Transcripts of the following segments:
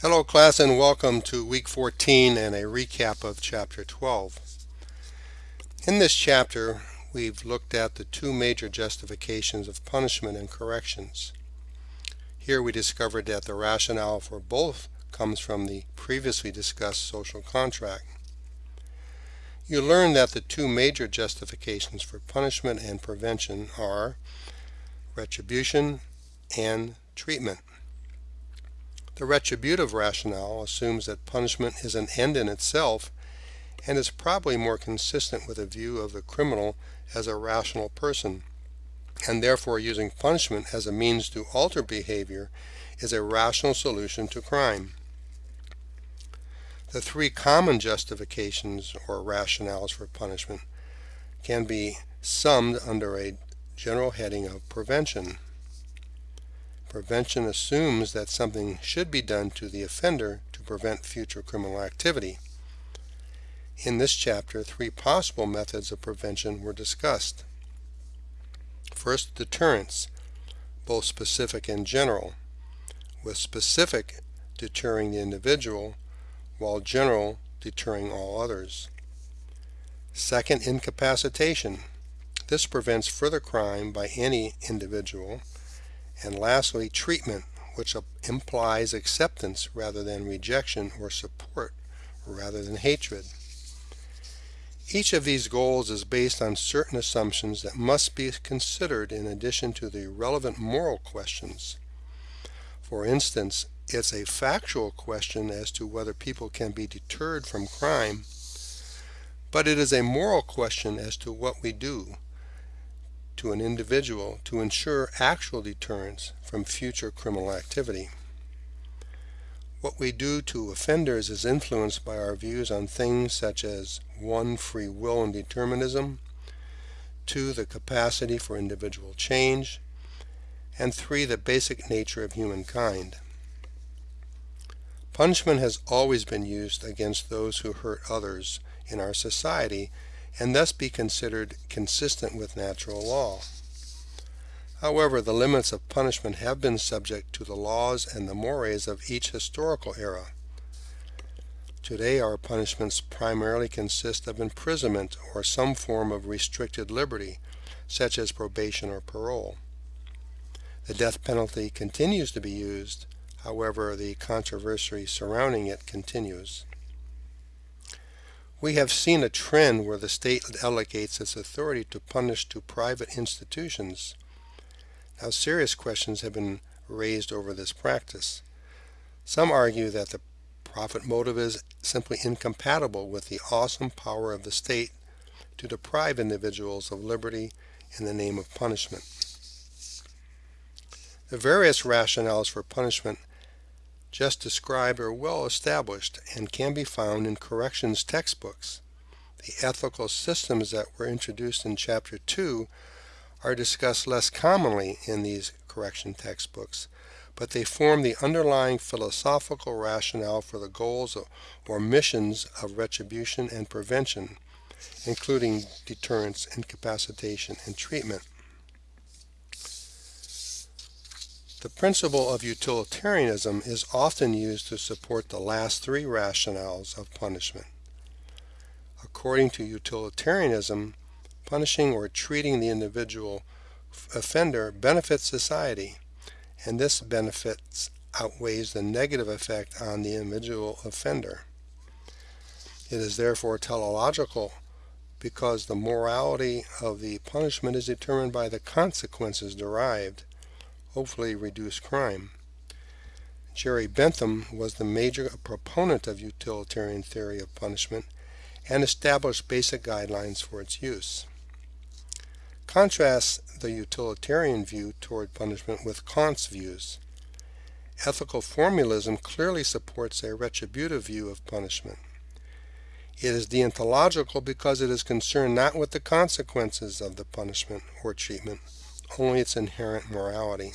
Hello class and welcome to week 14 and a recap of chapter 12. In this chapter we've looked at the two major justifications of punishment and corrections. Here we discovered that the rationale for both comes from the previously discussed social contract. You learned that the two major justifications for punishment and prevention are retribution and treatment. The retributive rationale assumes that punishment is an end in itself and is probably more consistent with a view of the criminal as a rational person, and therefore using punishment as a means to alter behavior is a rational solution to crime. The three common justifications or rationales for punishment can be summed under a general heading of prevention. Prevention assumes that something should be done to the offender to prevent future criminal activity. In this chapter, three possible methods of prevention were discussed. First, deterrence, both specific and general, with specific deterring the individual, while general deterring all others. Second, incapacitation. This prevents further crime by any individual and lastly, treatment, which implies acceptance rather than rejection or support rather than hatred. Each of these goals is based on certain assumptions that must be considered in addition to the relevant moral questions. For instance, it's a factual question as to whether people can be deterred from crime, but it is a moral question as to what we do to an individual to ensure actual deterrence from future criminal activity. What we do to offenders is influenced by our views on things such as 1. Free will and determinism 2. The capacity for individual change and 3. The basic nature of humankind. Punishment has always been used against those who hurt others in our society and thus be considered consistent with natural law. However, the limits of punishment have been subject to the laws and the mores of each historical era. Today our punishments primarily consist of imprisonment or some form of restricted liberty, such as probation or parole. The death penalty continues to be used, however the controversy surrounding it continues. We have seen a trend where the state delegates its authority to punish to private institutions. Now serious questions have been raised over this practice. Some argue that the profit motive is simply incompatible with the awesome power of the state to deprive individuals of liberty in the name of punishment. The various rationales for punishment just described are well established and can be found in corrections textbooks. The ethical systems that were introduced in Chapter 2 are discussed less commonly in these correction textbooks, but they form the underlying philosophical rationale for the goals or missions of retribution and prevention, including deterrence, incapacitation, and treatment. The principle of utilitarianism is often used to support the last three rationales of punishment. According to utilitarianism, punishing or treating the individual offender benefits society, and this benefit outweighs the negative effect on the individual offender. It is therefore teleological because the morality of the punishment is determined by the consequences derived hopefully reduce crime. Jeremy Bentham was the major proponent of utilitarian theory of punishment and established basic guidelines for its use. Contrast the utilitarian view toward punishment with Kant's views. Ethical formalism clearly supports a retributive view of punishment. It is deontological because it is concerned not with the consequences of the punishment or treatment, only its inherent morality.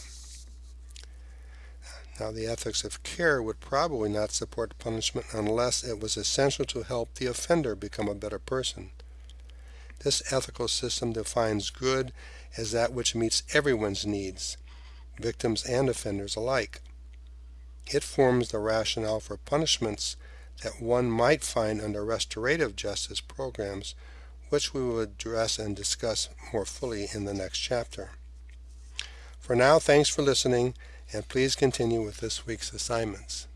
Now, the ethics of care would probably not support punishment unless it was essential to help the offender become a better person. This ethical system defines good as that which meets everyone's needs, victims and offenders alike. It forms the rationale for punishments that one might find under restorative justice programs, which we will address and discuss more fully in the next chapter. For now, thanks for listening, and please continue with this week's assignments.